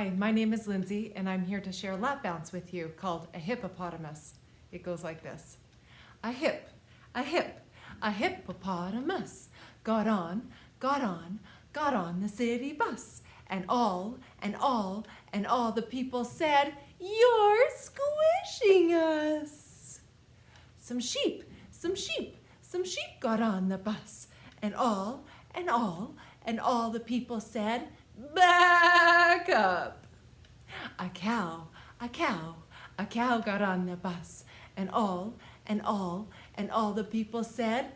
Hi, my name is Lindsay, and I'm here to share a lap bounce with you called a hippopotamus. It goes like this. A hip, a hip, a hippopotamus got on, got on, got on the city bus. And all, and all, and all the people said, You're squishing us. Some sheep, some sheep, some sheep got on the bus. And all, and all, and all the people said, Back up. A cow, a cow, a cow got on the bus. And all, and all, and all the people said.